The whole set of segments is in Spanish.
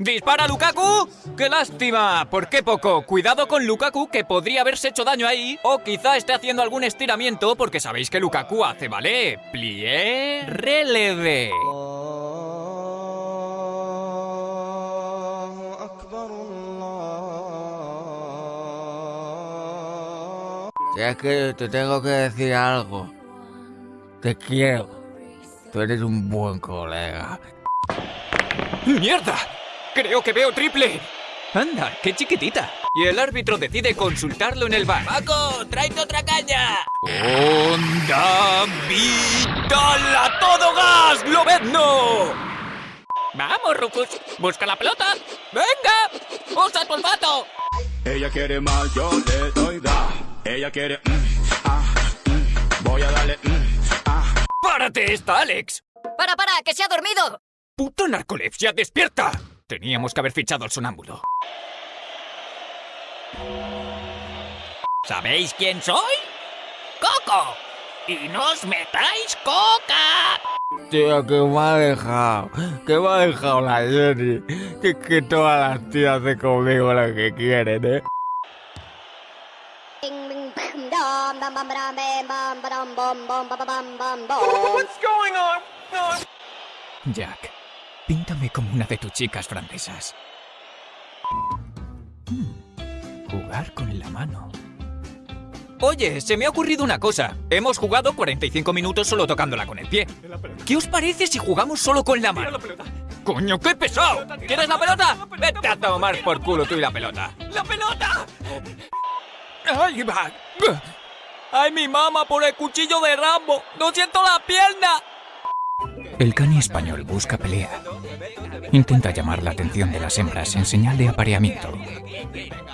¡Dispara Lukaku! ¡Qué lástima! ¿Por qué poco? Cuidado con Lukaku que podría haberse hecho daño ahí o quizá esté haciendo algún estiramiento porque sabéis que Lukaku hace, ¿vale? Plié, releve. Si es que te tengo que decir algo. Te quiero. Tú eres un buen colega. ¡Mierda! Creo que veo triple. Anda, qué chiquitita. Y el árbitro decide consultarlo en el bar. ¡Paco, tráete otra caña! ¡Onda vital a todo gas! ¡Lobezno! ¡Vamos, Rufus! ¡Busca la pelota! ¡Venga! ¡Usa tu olfato! Ella quiere más, yo le doy da. Ella quiere mm, ah, mm, voy a darle mm, ah. ¡Párate esta, Alex! ¡Para, para! ¡Que se ha dormido! ¡Puto narcolepsia, despierta! Teníamos que haber fichado al sonámbulo. ¿Sabéis quién soy? ¡Coco! ¡Y no os metáis coca! Tío, que me ha dejado. Que me ha dejado la Jenny. Que, que todas las tías hacen conmigo lo que quieren, ¿eh? Jack, píntame como una de tus chicas francesas. Hmm, Jugar con la mano. Oye, se me ha ocurrido una cosa. Hemos jugado 45 minutos solo tocándola con el pie. ¿Qué os parece si jugamos solo con la mano? ¡Coño, qué pesado! ¿Quieres la pelota? Vete a tomar por culo tú y la pelota. ¡La pelota! ¡Ay, va! ¡Ay, mi mamá por el cuchillo de Rambo! ¡No siento la pierna! El cani español busca pelea. Intenta llamar la atención de las hembras en señal de apareamiento.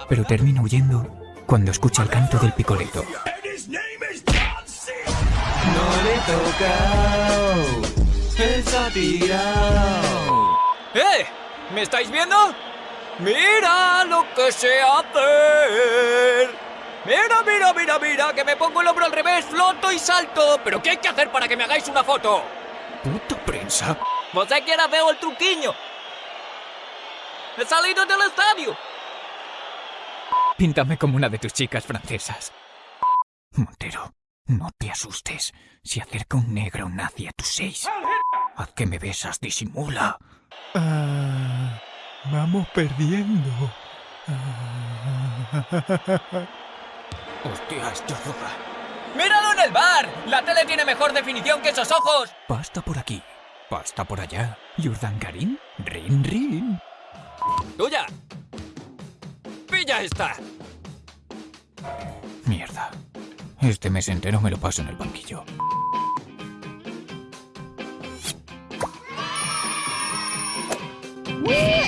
Pero termina huyendo cuando escucha el canto del picoleto. ¡Eh! ¿Me estáis viendo? ¡Mira lo que sé hacer! ¡Mira, mira, mira, mira! ¡Que me pongo el hombro al revés, floto y salto! ¿Pero qué hay que hacer para que me hagáis una foto? ¿Puta prensa? ¿Vos que ahora veo el truquiño? ¡He salido del estadio! Píntame como una de tus chicas francesas. Montero, no te asustes. Si acerca un negro nazi a tus seis. Haz que me besas, disimula. Ah, vamos perdiendo. Hostia, esto roja. ¡Míralo en el bar! ¡La tele tiene mejor definición que esos ojos! Pasta por aquí, pasta por allá. ¿Jordan Karim? ¡Rin, rin! ¡Tuya! ¡Pilla esta! Mierda. Este mes entero me lo paso en el banquillo. ¡Wee!